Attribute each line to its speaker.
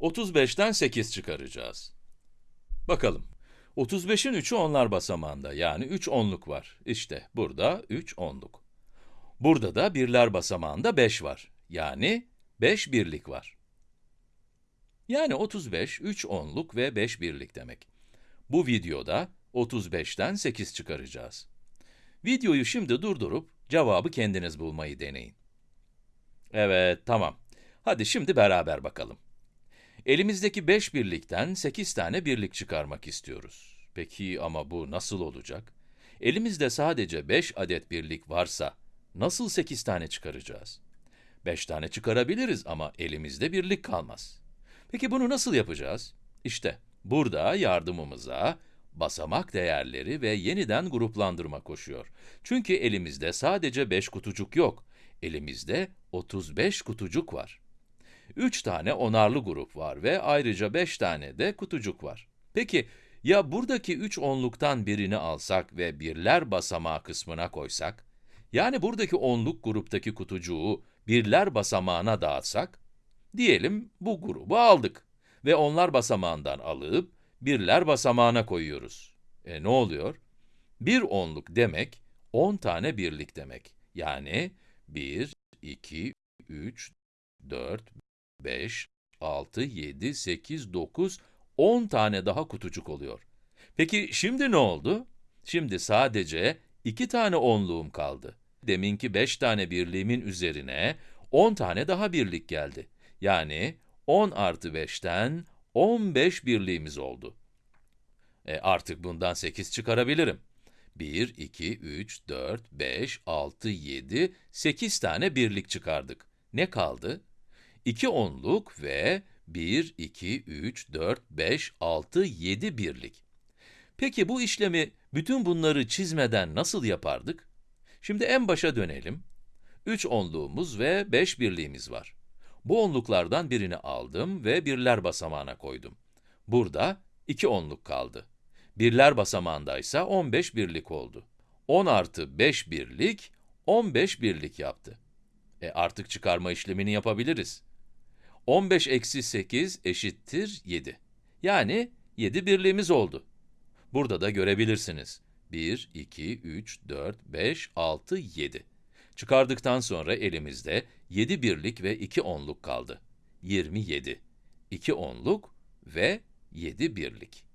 Speaker 1: 35'ten 8 çıkaracağız. Bakalım. 35'in 3'ü onlar basamağında, yani 3 onluk var. İşte burada 3 onluk. Burada da birler basamağında 5 var. Yani 5 birlik var. Yani 35, 3 onluk ve 5 birlik demek. Bu videoda 35'ten 8 çıkaracağız. Videoyu şimdi durdurup cevabı kendiniz bulmayı deneyin. Evet, tamam. Hadi şimdi beraber bakalım. Elimizdeki 5 birlikten 8 tane birlik çıkarmak istiyoruz. Peki ama bu nasıl olacak? Elimizde sadece 5 adet birlik varsa, nasıl 8 tane çıkaracağız? 5 tane çıkarabiliriz ama elimizde birlik kalmaz. Peki bunu nasıl yapacağız? İşte burada yardımımıza basamak değerleri ve yeniden gruplandırma koşuyor. Çünkü elimizde sadece 5 kutucuk yok, elimizde 35 kutucuk var. 3 tane onarlı grup var ve ayrıca 5 tane de kutucuk var. Peki, ya buradaki 3 onluktan birini alsak ve birler basamağı kısmına koysak? Yani buradaki onluk gruptaki kutucuğu birler basamağına dağıtsak? Diyelim bu grubu aldık ve onlar basamağından alıp birler basamağına koyuyoruz. E ne oluyor? Bir onluk demek, 10 tane birlik demek. Yani 1, 2, 3, 4, 5, 6, 7, 8, 9, 10 tane daha kutucuk oluyor. Peki şimdi ne oldu? Şimdi sadece 2 tane onluğum kaldı. Deminki 5 tane birliğimin üzerine 10 tane daha birlik geldi. Yani 10 artı 5'ten 15 birliğimiz oldu. E artık bundan 8 çıkarabilirim. 1, 2, 3, 4, 5, 6, 7, 8 tane birlik çıkardık. Ne kaldı? 2 onluk ve 1, 2, 3, 4, 5, 6, 7 birlik. Peki bu işlemi bütün bunları çizmeden nasıl yapardık? Şimdi en başa dönelim. 3 onluğumuz ve 5 birliğimiz var. Bu onluklardan birini aldım ve birler basamağına koydum. Burada 2 onluk kaldı. Birler basamağındaysa 15 birlik oldu. 10 artı 5 birlik, 15 birlik yaptı. E artık çıkarma işlemini yapabiliriz. 15 eksi 8 eşittir 7. Yani 7 birliğimiz oldu. Burada da görebilirsiniz. 1, 2, 3, 4, 5, 6, 7. Çıkardıktan sonra elimizde 7 birlik ve 2 onluk kaldı. 27. 2 onluk ve 7 birlik.